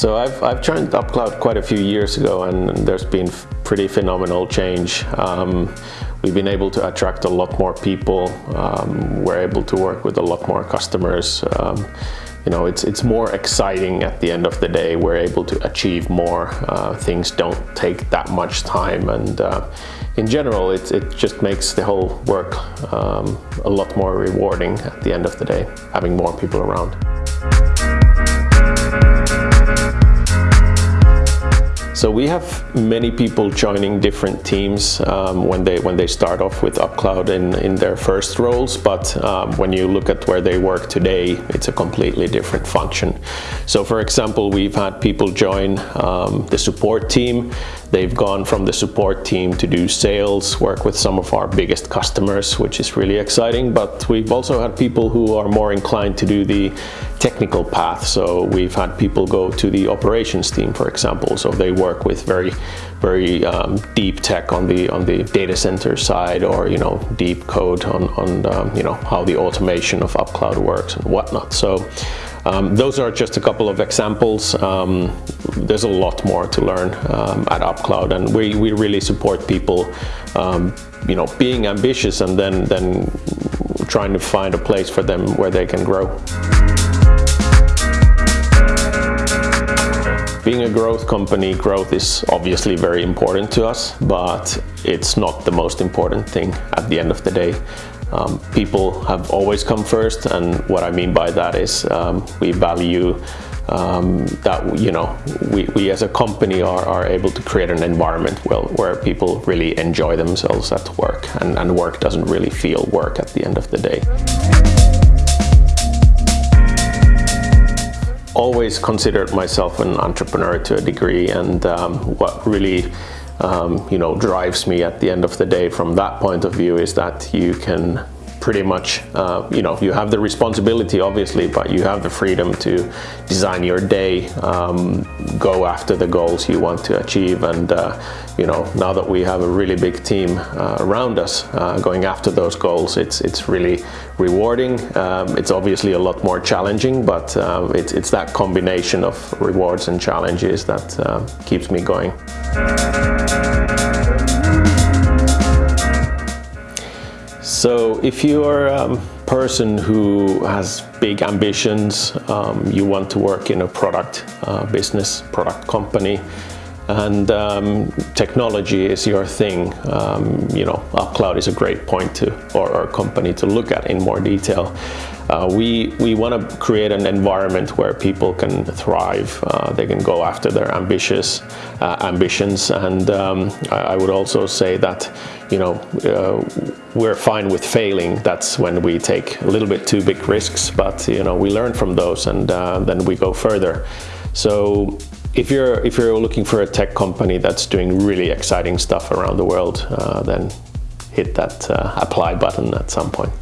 So I've, I've joined UpCloud quite a few years ago and there's been pretty phenomenal change. Um, we've been able to attract a lot more people. Um, we're able to work with a lot more customers. Um, you know, it's, it's more exciting at the end of the day. We're able to achieve more. Uh, things don't take that much time and uh, in general, it, it just makes the whole work um, a lot more rewarding at the end of the day, having more people around. So we have many people joining different teams um, when they when they start off with UpCloud in, in their first roles, but um, when you look at where they work today, it's a completely different function. So for example, we've had people join um, the support team. They've gone from the support team to do sales, work with some of our biggest customers, which is really exciting, but we've also had people who are more inclined to do the technical path. So we've had people go to the operations team, for example. So they work with very, very um, deep tech on the on the data center side, or you know, deep code on on um, you know how the automation of UpCloud works and whatnot. So. Um, those are just a couple of examples. Um, there's a lot more to learn um, at UpCloud and we, we really support people um, you know, being ambitious and then, then trying to find a place for them where they can grow. Being a growth company, growth is obviously very important to us, but it's not the most important thing at the end of the day. Um, people have always come first and what I mean by that is um, we value um, that you know we, we as a company are, are able to create an environment well, where people really enjoy themselves at work and, and work doesn't really feel work at the end of the day. Always considered myself an entrepreneur to a degree and um, what really um, you know drives me at the end of the day from that point of view is that you can pretty much, uh, you know, you have the responsibility obviously, but you have the freedom to design your day, um, go after the goals you want to achieve. And, uh, you know, now that we have a really big team uh, around us uh, going after those goals, it's, it's really rewarding. Um, it's obviously a lot more challenging, but um, it's, it's that combination of rewards and challenges that uh, keeps me going. If you're a person who has big ambitions, um, you want to work in a product uh, business, product company, and um, technology is your thing, um, you know, UpCloud is a great point to, or, or company to look at in more detail. Uh, we we want to create an environment where people can thrive. Uh, they can go after their ambitious uh, ambitions, and um, I, I, would also say that you know uh, we're fine with failing. That's when we take a little bit too big risks, but you know we learn from those, and uh, then we go further. So if you're if you're looking for a tech company that's doing really exciting stuff around the world, uh, then hit that apply button at some point.